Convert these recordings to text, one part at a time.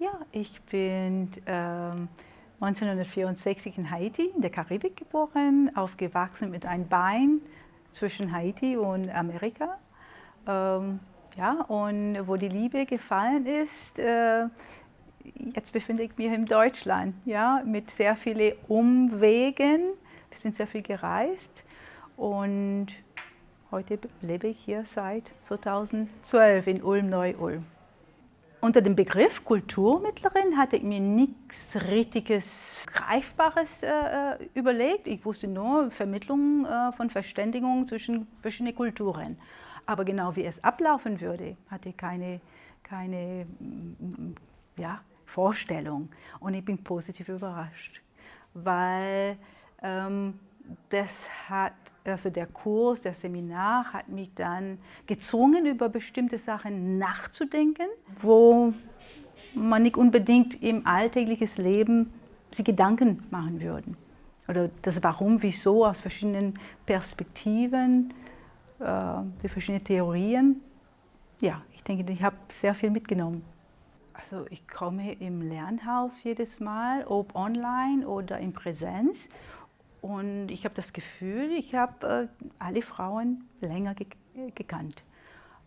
Ja, ich bin ähm, 1964 in Haiti, in der Karibik geboren, aufgewachsen mit einem Bein zwischen Haiti und Amerika. Ähm, ja, und wo die Liebe gefallen ist, äh, jetzt befinde ich mich in Deutschland, ja, mit sehr vielen Umwegen. Wir sind sehr viel gereist und heute lebe ich hier seit 2012 in Ulm-Neu-Ulm. Unter dem Begriff Kulturmittlerin hatte ich mir nichts richtiges, greifbares äh, äh, überlegt. Ich wusste nur Vermittlung äh, von Verständigung zwischen verschiedenen Kulturen. Aber genau wie es ablaufen würde, hatte ich keine, keine mm, ja, Vorstellung. Und ich bin positiv überrascht, weil ähm, das hat, also der Kurs, der Seminar hat mich dann gezwungen, über bestimmte Sachen nachzudenken, wo man nicht unbedingt im alltäglichen Leben sich Gedanken machen würde. Oder das Warum, Wieso aus verschiedenen Perspektiven, äh, die verschiedenen Theorien. Ja, ich denke, ich habe sehr viel mitgenommen. Also ich komme im Lernhaus jedes Mal, ob online oder in Präsenz und ich habe das Gefühl, ich habe äh, alle Frauen länger ge gekannt.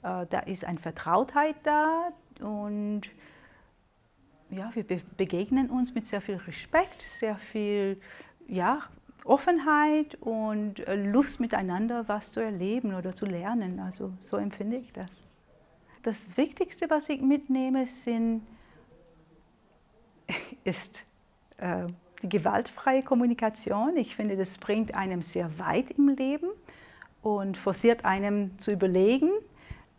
Äh, da ist eine Vertrautheit da und ja, wir be begegnen uns mit sehr viel Respekt, sehr viel ja, Offenheit und äh, Lust miteinander was zu erleben oder zu lernen. Also so empfinde ich das. Das Wichtigste, was ich mitnehme, sind, ist äh, die gewaltfreie Kommunikation. Ich finde, das bringt einem sehr weit im Leben und forciert einem zu überlegen,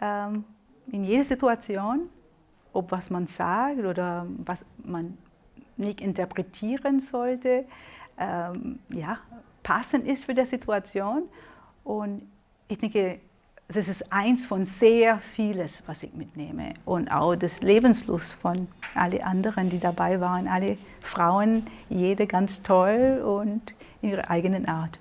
ähm, in jeder Situation, ob was man sagt oder was man nicht interpretieren sollte, ähm, ja, passend ist für die Situation. Und ich denke, das ist eins von sehr vieles, was ich mitnehme. Und auch das Lebenslust von allen anderen, die dabei waren. Alle Frauen, jede ganz toll und in ihrer eigenen Art.